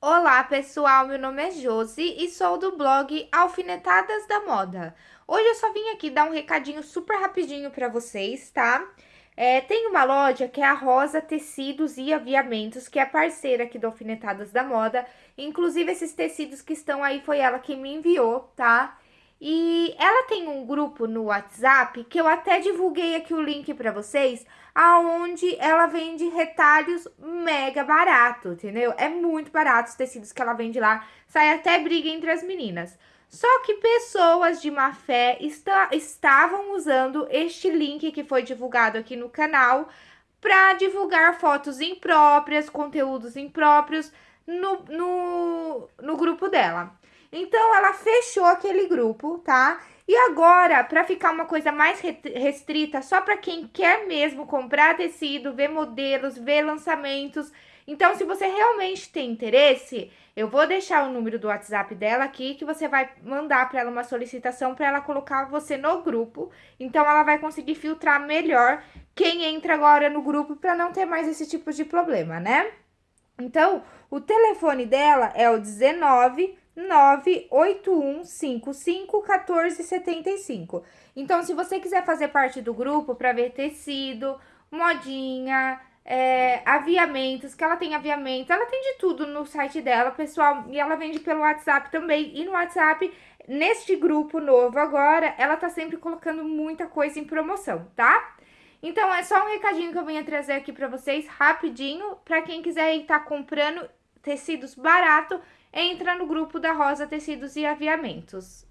Olá, pessoal. Meu nome é Josi e sou do blog Alfinetadas da Moda. Hoje eu só vim aqui dar um recadinho super rapidinho para vocês, tá? É, tem uma loja que é a Rosa Tecidos e Aviamentos, que é parceira aqui do Alfinetadas da Moda. Inclusive, esses tecidos que estão aí foi ela que me enviou, tá? E ela tem um grupo no WhatsApp que eu até divulguei aqui o link para vocês, aonde ela vende retalhos mega barato, entendeu? É muito barato os tecidos que ela vende lá, sai até briga entre as meninas. Só que pessoas de má fé está, estavam usando este link que foi divulgado aqui no canal para divulgar fotos impróprias, conteúdos impróprios no, no, no grupo dela. Então, ela fechou aquele grupo, tá? E agora, para ficar uma coisa mais restrita, só para quem quer mesmo comprar tecido, ver modelos, ver lançamentos. Então, se você realmente tem interesse, eu vou deixar o número do WhatsApp dela aqui, que você vai mandar para ela uma solicitação para ela colocar você no grupo. Então, ela vai conseguir filtrar melhor quem entra agora no grupo para não ter mais esse tipo de problema, né? Então, o telefone dela é o 19 981551475. Então, se você quiser fazer parte do grupo para ver tecido, modinha, é, aviamentos, que ela tem aviamentos, ela tem de tudo no site dela, pessoal, e ela vende pelo WhatsApp também. E no WhatsApp, neste grupo novo agora, ela tá sempre colocando muita coisa em promoção, tá? Então, é só um recadinho que eu venho trazer aqui para vocês, rapidinho, para quem quiser estar tá comprando tecidos barato, entra no grupo da Rosa Tecidos e Aviamentos.